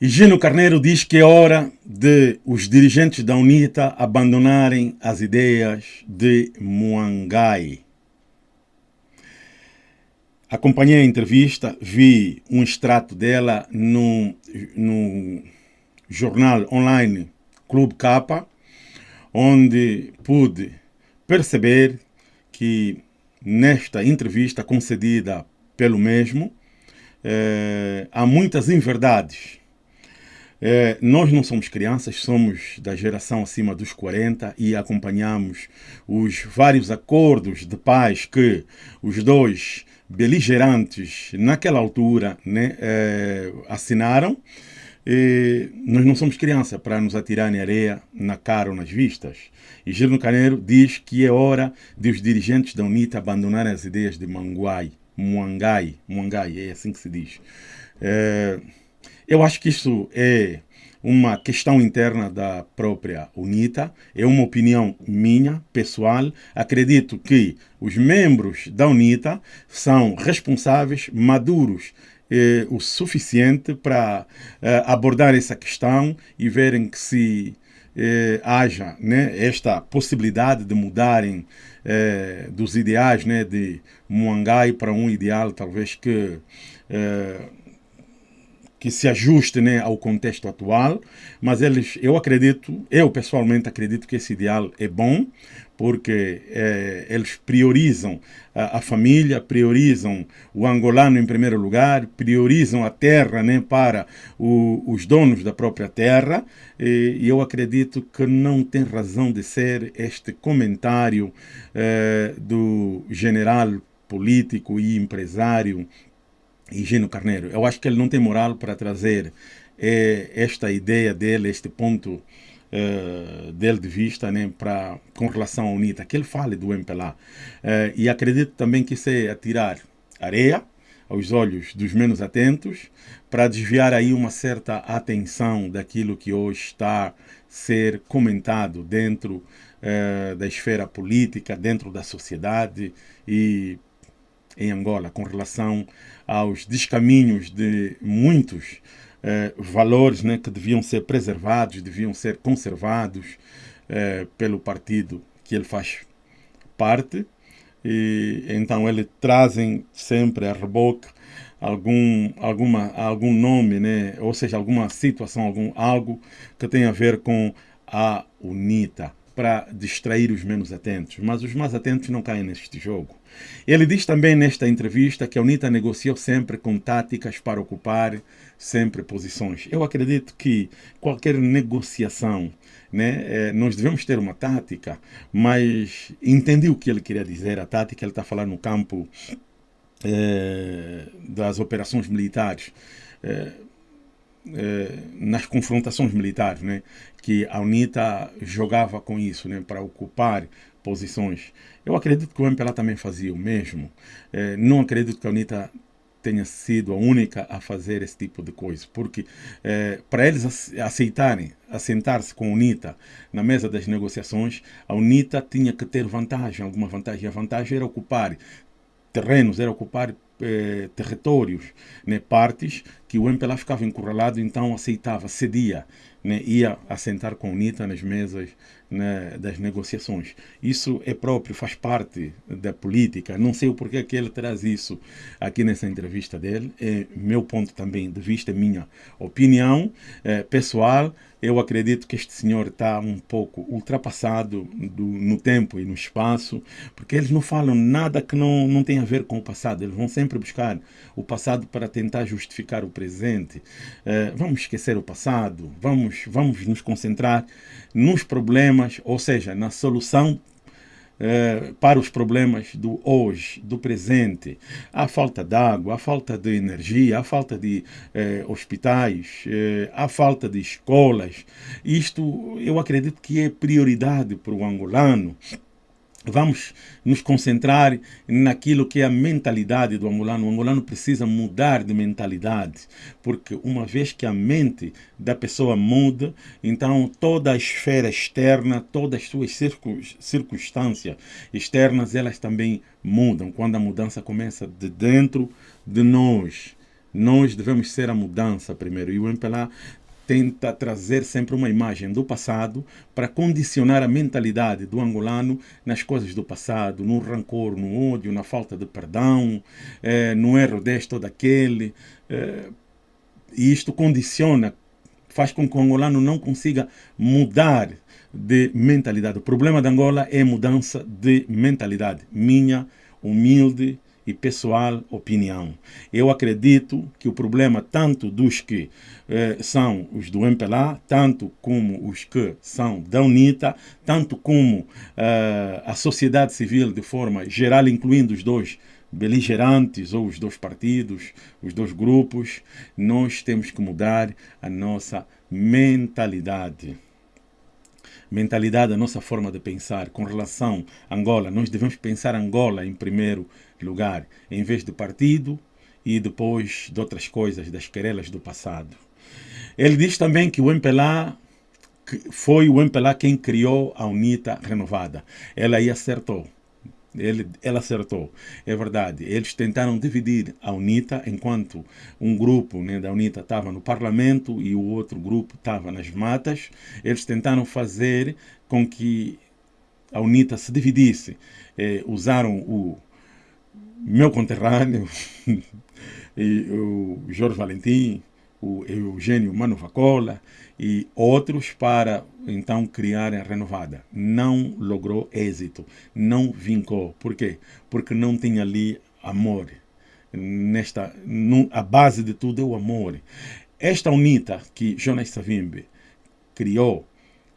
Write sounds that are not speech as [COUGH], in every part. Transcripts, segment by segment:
Higino Carneiro diz que é hora de os dirigentes da UNITA abandonarem as ideias de Muangai. Acompanhei a entrevista, vi um extrato dela no, no jornal online Clube Capa, onde pude perceber que nesta entrevista concedida pelo mesmo, eh, há muitas inverdades é, nós não somos crianças, somos da geração acima dos 40 e acompanhamos os vários acordos de paz que os dois beligerantes naquela altura né, é, assinaram. E nós não somos criança para nos atirarem areia na cara ou nas vistas. E Gilno Caneiro diz que é hora de os dirigentes da UNITA abandonarem as ideias de Manguai, Muangai, Muangai, é assim que se diz. É, eu acho que isso é uma questão interna da própria UNITA, é uma opinião minha, pessoal. Acredito que os membros da UNITA são responsáveis, maduros eh, o suficiente para eh, abordar essa questão e verem que se eh, haja né, esta possibilidade de mudarem eh, dos ideais né, de Muangai para um ideal talvez que eh, que se ajuste né, ao contexto atual, mas eles, eu acredito, eu pessoalmente acredito que esse ideal é bom, porque é, eles priorizam a, a, família, priorizam o angolano em primeiro lugar, priorizam a terra né, para o, os donos da própria terra, e, e, eu acredito que não tem razão de ser este comentário é, do general político e empresário Higino Carneiro. Eu acho que ele não tem moral para trazer é, esta ideia dele, este ponto é, dele de vista né, pra, com relação à UNITA, que ele fale do MPLA. É, e acredito também que isso é atirar areia aos olhos dos menos atentos para desviar aí uma certa atenção daquilo que hoje está ser comentado dentro é, da esfera política, dentro da sociedade e em Angola com relação aos descaminhos de muitos eh, valores né, que deviam ser preservados, deviam ser conservados eh, pelo partido que ele faz parte. E, então eles trazem sempre a reboque algum, alguma, algum nome, né? ou seja, alguma situação, algum, algo que tenha a ver com a UNITA para distrair os menos atentos, mas os mais atentos não caem neste jogo. Ele diz também nesta entrevista que a UNITA negociou sempre com táticas para ocupar sempre posições. Eu acredito que qualquer negociação, né, é, nós devemos ter uma tática, mas entendi o que ele queria dizer. A tática, ele está falando no campo é, das operações militares. É, eh, nas confrontações militares, né, que a UNITA jogava com isso, né, para ocupar posições. Eu acredito que o MPLA também fazia o mesmo. Eh, não acredito que a UNITA tenha sido a única a fazer esse tipo de coisa, porque eh, para eles aceitarem, assentar-se com a UNITA na mesa das negociações, a UNITA tinha que ter vantagem, alguma vantagem. A vantagem era ocupar terrenos, era ocupar eh, territórios, né, partes que o MPLA ficava encurralado, então aceitava, cedia, né, ia assentar com a UNITA nas mesas né, das negociações. Isso é próprio, faz parte da política. Não sei o porquê que ele traz isso aqui nessa entrevista dele. É meu ponto também de vista, minha opinião é, pessoal. Eu acredito que este senhor está um pouco ultrapassado do, no tempo e no espaço, porque eles não falam nada que não, não tem a ver com o passado. Eles vão sempre buscar o passado para tentar justificar o presente. É, vamos esquecer o passado, vamos, vamos nos concentrar nos problemas, ou seja, na solução eh, para os problemas do hoje, do presente. A falta de água, a falta de energia, a falta de eh, hospitais, eh, a falta de escolas. Isto eu acredito que é prioridade para o angolano vamos nos concentrar naquilo que é a mentalidade do angolano. O angolano precisa mudar de mentalidade, porque uma vez que a mente da pessoa muda, então toda a esfera externa, todas as suas circunstâncias externas, elas também mudam. Quando a mudança começa de dentro de nós, Nós devemos ser a mudança primeiro. E o MPLA tenta trazer sempre uma imagem do passado para condicionar a mentalidade do angolano nas coisas do passado, no rancor, no ódio, na falta de perdão, eh, no erro deste ou daquele. Eh, e isto condiciona, faz com que o angolano não consiga mudar de mentalidade. O problema da Angola é mudança de mentalidade. Minha humilde e pessoal opinião. Eu acredito que o problema tanto dos que eh, são os do MPLA, tanto como os que são da UNITA, tanto como eh, a sociedade civil de forma geral, incluindo os dois beligerantes ou os dois partidos, os dois grupos, nós temos que mudar a nossa mentalidade mentalidade, a nossa forma de pensar com relação a Angola. Nós devemos pensar Angola em primeiro lugar, em vez de partido e depois de outras coisas, das querelas do passado. Ele diz também que o MPLA foi o MPLA quem criou a UNITA renovada. Ela aí acertou. Ele, ela acertou, é verdade. Eles tentaram dividir a UNITA, enquanto um grupo né, da UNITA estava no Parlamento e o outro grupo estava nas matas. Eles tentaram fazer com que a UNITA se dividisse. Eh, usaram o meu conterrâneo, [LAUGHS] e o Jorge Valentim, o Eugênio Manuvacola e outros para então criar a renovada. Não logrou êxito, não vincou. Por quê? Porque não tinha ali amor. Nesta, a base de tudo é o amor. Esta UNITA que Jonas Savimbi criou,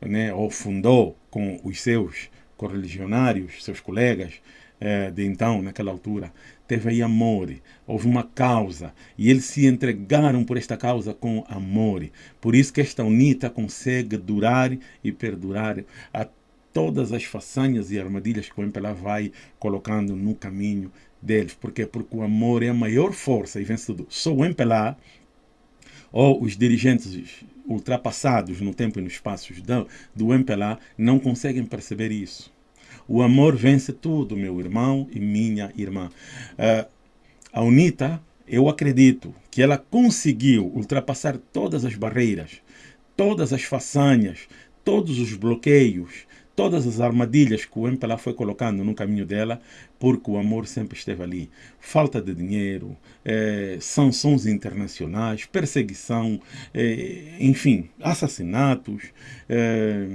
né, ou fundou com os seus correligionários, seus colegas, é, de então, naquela altura, teve aí amor, houve uma causa, e eles se entregaram por esta causa com amor. Por isso que esta UNITA consegue durar e perdurar a todas as façanhas e armadilhas que o MPLA vai colocando no caminho deles. Por quê? Porque o amor é a maior força e vencedor. Só o MPLA ou os dirigentes ultrapassados no tempo e no espaço do, do MPLA não conseguem perceber isso. O amor vence tudo, meu irmão e minha irmã. Uh, a UNITA, eu acredito que ela conseguiu ultrapassar todas as barreiras, todas as façanhas, todos os bloqueios, todas as armadilhas que o MPLA foi colocando no caminho dela, porque o amor sempre esteve ali. Falta de dinheiro, eh, sanções internacionais, perseguição, eh, enfim, assassinatos, eh,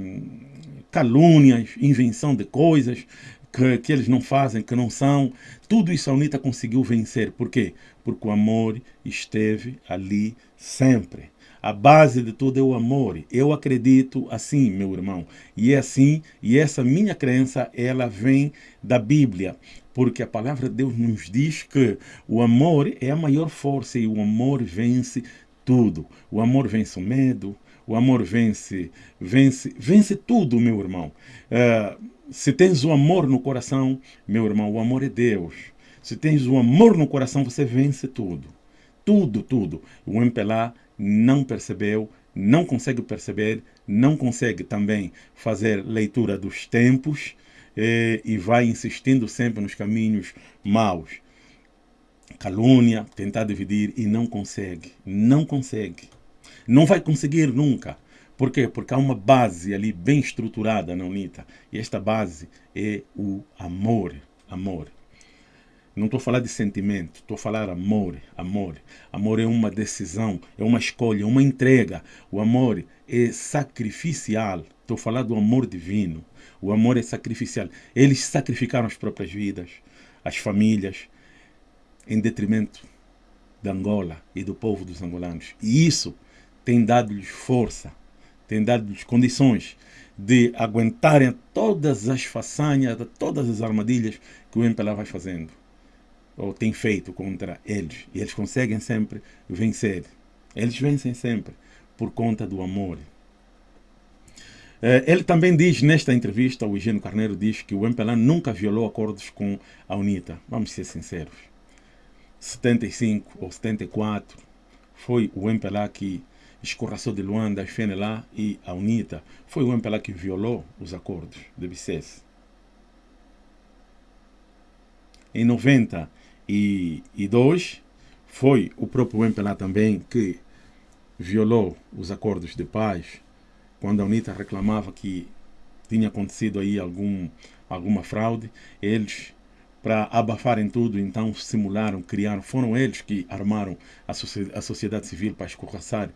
calúnias, invenção de coisas que, que eles não fazem, que não são. Tudo isso a UNITA conseguiu vencer. Por quê? Porque o amor esteve ali sempre. A base de tudo é o amor. Eu acredito assim, meu irmão. E é assim, e essa minha crença, ela vem da Bíblia. Porque a palavra de Deus nos diz que o amor é a maior força e o amor vence tudo. O amor vence o medo, o amor vence, vence, vence tudo, meu irmão. Uh, se tens o amor no coração, meu irmão, o amor é Deus. Se tens o amor no coração, você vence tudo. Tudo, tudo. O MPLA não percebeu, não consegue perceber, não consegue também fazer leitura dos tempos eh, e vai insistindo sempre nos caminhos maus. Calúnia, tentar dividir e não consegue. Não consegue. Não vai conseguir nunca. Por quê? Porque há uma base ali bem estruturada na UNITA. E esta base é o amor. Amor. Não estou a falar de sentimento, estou a falar amor, amor. Amor é uma decisão, é uma escolha, é uma entrega. O amor é sacrificial. Estou a falar do amor divino. O amor é sacrificial. Eles sacrificaram as próprias vidas, as famílias, em detrimento da Angola e do povo dos angolanos. E isso tem dado-lhes força, tem dado-lhes condições de aguentarem todas as façanhas, todas as armadilhas que o MPLA vai fazendo, ou tem feito contra eles. E eles conseguem sempre vencer. Eles vencem sempre por conta do amor. Eh, ele também diz nesta entrevista, o Eugênio Carneiro diz que o MPLA nunca violou acordos com a UNITA. Vamos ser sinceros. 75 ou 74 foi o MPLA que escorraçou de Luanda, FNLA e a UNITA, foi o MPLA que violou os acordos de Bicesse. Em 92, foi o próprio MPLA também que violou os acordos de paz quando a UNITA reclamava que tinha acontecido aí algum, alguma fraude, eles para abafarem tudo, então simularam, criaram, foram eles que armaram a, a sociedade civil para escorraçar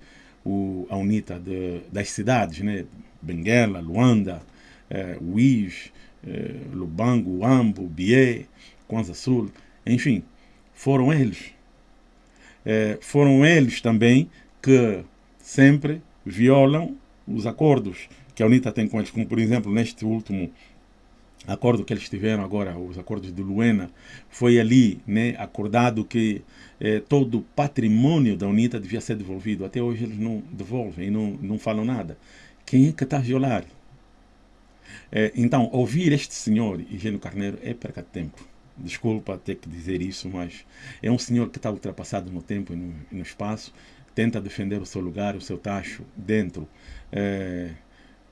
o, a UNITA de, das cidades, né? Benguela, Luanda, eh, eh, Lubango, Uambo, Bié, Kwanza Sul, enfim, foram eles. Eh, foram eles também que sempre violam os acordos que a UNITA tem com eles, como por exemplo neste último acordo que eles tiveram agora, os acordos de Luena, foi ali né, acordado que eh, todo o patrimônio da UNITA devia ser devolvido. Até hoje eles não devolvem não, não falam nada. Quem é que está a violar? Eh, então, ouvir este senhor, Higieno Carneiro, é perca de tempo. Desculpa ter que dizer isso, mas é um senhor que está ultrapassado no tempo e no, no espaço, tenta defender o seu lugar, o seu tacho dentro eh,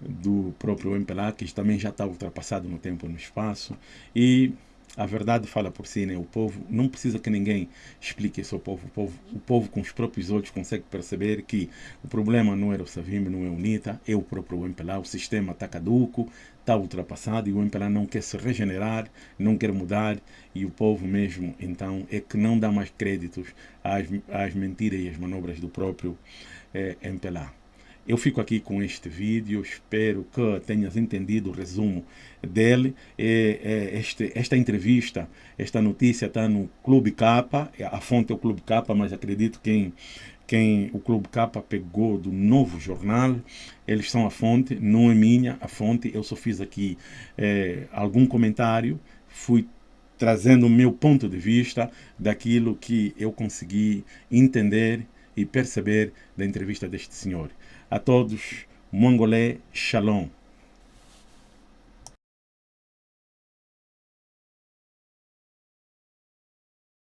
do próprio MPLA, que também já está ultrapassado no tempo e no espaço. E a verdade fala por si, né? O povo não precisa que ninguém explique isso ao povo. O povo, o povo com os próprios olhos consegue perceber que o problema não era o Savim, não é o UNITA, é o próprio MPLA. O sistema está caduco, está ultrapassado e o MPLA não quer se regenerar, não quer mudar e o povo mesmo, então, é que não dá mais créditos às, às mentiras e às manobras do próprio eh, MPLA. Eu fico aqui com este vídeo, espero que tenhas entendido o resumo dele. este, esta entrevista, esta notícia está no Clube Capa, a fonte é o Clube Capa, mas acredito que quem, quem o Clube Capa pegou do novo jornal, eles são a fonte, não é minha a fonte, eu só fiz aqui é, algum comentário, fui trazendo o meu ponto de vista daquilo que eu consegui entender e perceber da entrevista deste senhor. A todos, Mongolé Shalom.